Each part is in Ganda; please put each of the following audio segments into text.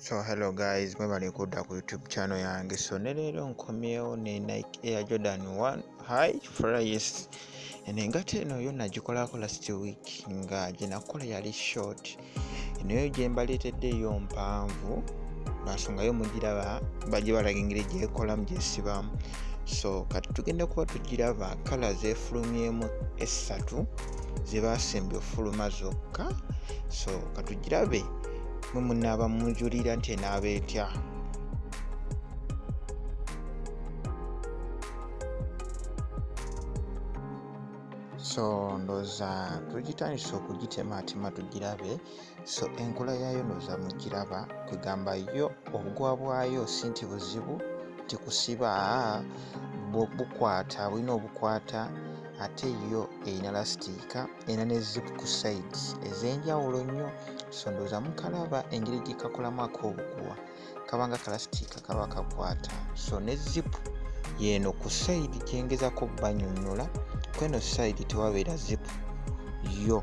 so hello guys mwebale kudda ku youtube channel yange. So ne leero nkomyewo ne nike air jordan 1 high flyes eno engato eno yo nagikolako last week nga gyenakola yali short. Enoyo gyembaleeteddeeyo mpanvu lwansonga yo mugiraba bajje balaga engeri gyekolamu gyesibamu so kati tugenda kuba tugiraba kala zefulumyemu essatu zebasimbye ofuluma zokka. So katugirabe mwe munaaba munjulira nti enaaba etya? So ndooza tugitandisa okugitemaatema tugirabe. So enkula yaayo ndooza mugiraba kwegamba yo obugwa bwayo si nti buzibu nti kusiba bukwata bulina obukwata ate yo erina lasitiika erina ne zip ku sides ez'enjawulo nnyo. So ndooza mukalaba engeri gyekakolamu ak'obuguwa kabanga kalasitiika kaba kakwata. So ne zipu yeeno ku saidi gyengezako banyonnyola kweno saidi tewabeera zipu yo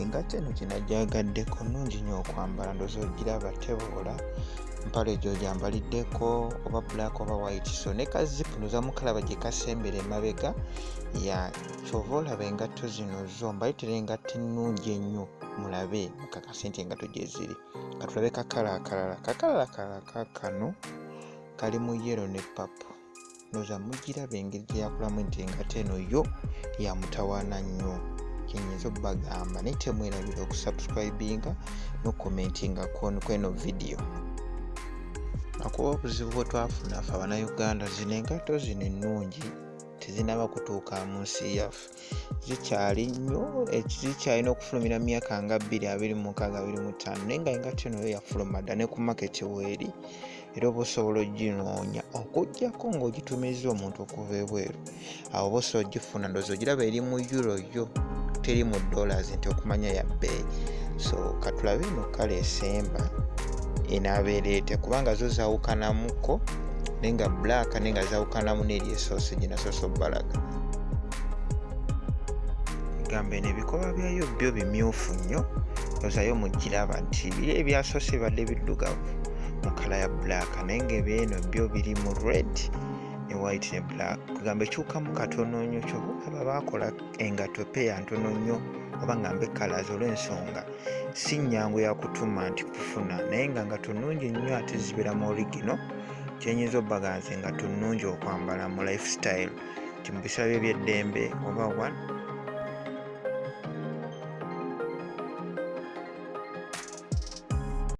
engatta eno gyenajagaddeko nungi nnyo okwambala ndooza ogiraba teboola mpale gyo gyambaliddeko oba black oba white. So ne kazipu noza mukalaba gye kasembera emabega ya kyova olaba engatto zino zo mbaleetera engatto ennungi ennyo mulabe mukakase nti engatto gye ziri. Katulabe kakala akalala kakala akalala kakano kali mu yero ne papo noza mugiraba engeri gyeyakolamu nti engatto eno yo yamutawaana nnyo kyenyinza obbagamba naye temwerabira okusubscribinga nokomentinga kweno vidiyo akuba obuzibu bwe twafuna fe abanauganda zino engato zino ennungi tezinaba kutuuka mu nsi yaffe. Zikyali nnyo zikyalina okufulumira myaka nga 2265 naye nga engato eno yo yafuluma dda ne ku maketi weeri era oba osobola oginoonya okugjako ng'ogitumiza omuntu okuva ebweru. Awo oba osobola ogifuna ndoozi ogiraba eri mu euro yo teri mu dollars nti okumanya ya bbeeyi so katulabe eno kala esemba enaabeereete kubanga zo zawukanamuko naye nga black naye nga zawukanamu n'eri esoosi gyenasoose obbalaga gamba eno ebikoba byayo byo bimyufu nnyo ozayo mugiraba nti biri ebyasoose bibadde biddugavu mu kala ya black naye nga ebyeno byo biri mu red ne white ne black. Kugamba ekyukamu katono nnyo kyobaolaba baakola engato peya ntono nnyo oba ngambe kalazi olw'ensonga si nnyangu yakutuma nti kufuna. Naye nga nga tunungi nnyo ate zibeera mu origino kyenyinza obbaganze nga tunungi okwambala mu lifestyle. Ti mu bisaba ebyeddembe oba one